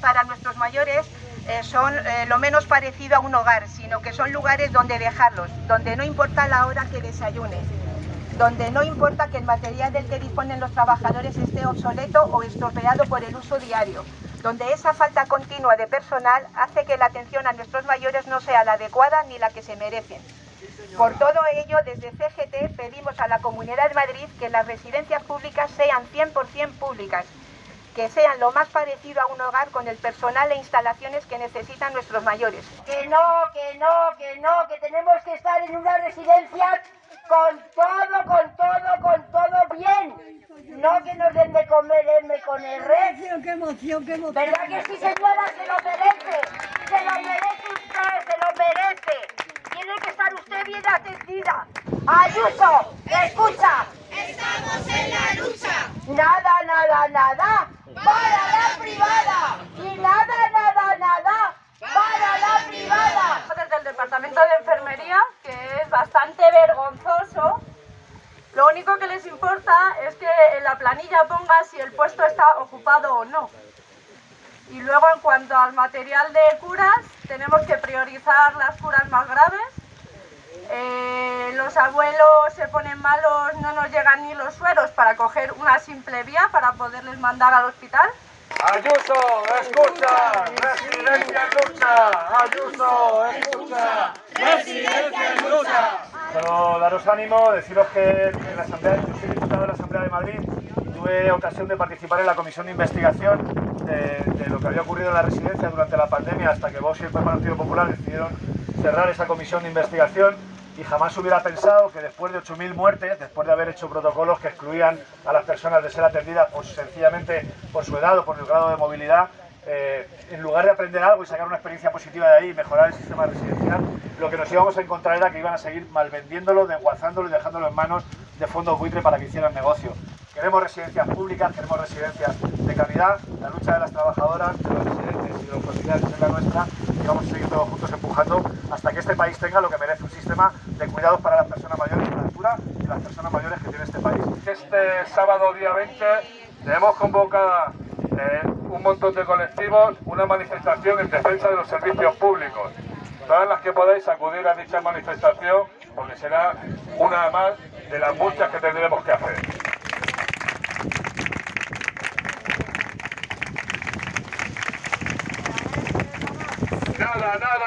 para nuestros mayores eh, son eh, lo menos parecido a un hogar, sino que son lugares donde dejarlos, donde no importa la hora que desayunes, donde no importa que el material del que disponen los trabajadores esté obsoleto o estropeado por el uso diario, donde esa falta continua de personal hace que la atención a nuestros mayores no sea la adecuada ni la que se merecen. Por todo ello, desde CGT pedimos a la Comunidad de Madrid que las residencias públicas sean 100% públicas, que sean lo más parecido a un hogar con el personal e instalaciones que necesitan nuestros mayores. Que no, que no, que no, que tenemos que estar en una residencia con todo, con todo, con todo bien. No que nos den de comer M con el red. ¡Qué emoción, qué emoción! ¿Verdad que sí, señora? Se lo merece. Se lo merece usted, se lo merece. Tiene que estar usted bien atendida. Ayuso, escucha. Estamos en la lucha. Nada, nada, nada. Para la privada. Y nada, nada, nada. Para la privada. Desde el departamento de enfermería, que es bastante vergonzoso. Lo único que les importa es que en la planilla ponga si el puesto está ocupado o no. Y luego en cuanto al material de curas, tenemos que priorizar las curas más graves. Eh, los abuelos se ponen malos, no nos llegan ni los sueros para coger una simple vía para poderles mandar al hospital. Ayuso, escucha, residencia en lucha. Ayuso, escucha, residencia en lucha. Solo daros ánimo, deciros que en la Asamblea, yo soy diputado de la Asamblea de Madrid, tuve ocasión de participar en la comisión de investigación de, lo que había ocurrido en la residencia durante la pandemia hasta que Vox y el Partido Popular decidieron cerrar esa comisión de investigación y jamás hubiera pensado que después de 8.000 muertes, después de haber hecho protocolos que excluían a las personas de ser atendidas pues, sencillamente por su edad o por el grado de movilidad, eh, en lugar de aprender algo y sacar una experiencia positiva de ahí y mejorar el sistema residencial, lo que nos íbamos a encontrar era que iban a seguir malvendiéndolo, desguazándolo y dejándolo en manos de fondos buitre para que hicieran negocio. Queremos residencias públicas, queremos residencias de calidad, la lucha de las trabajadoras, de los residentes y de los familiares es la nuestra y vamos a seguir todos juntos empujando hasta que este país tenga lo que merece un sistema de cuidados para las personas mayores a la altura y las personas mayores que tiene este país. Este sábado día 20 tenemos convocada montón de colectivos, una manifestación en defensa de los servicios públicos. Todas las que podáis acudir a dicha manifestación porque será una más de las muchas que tendremos que hacer. Nada, nada,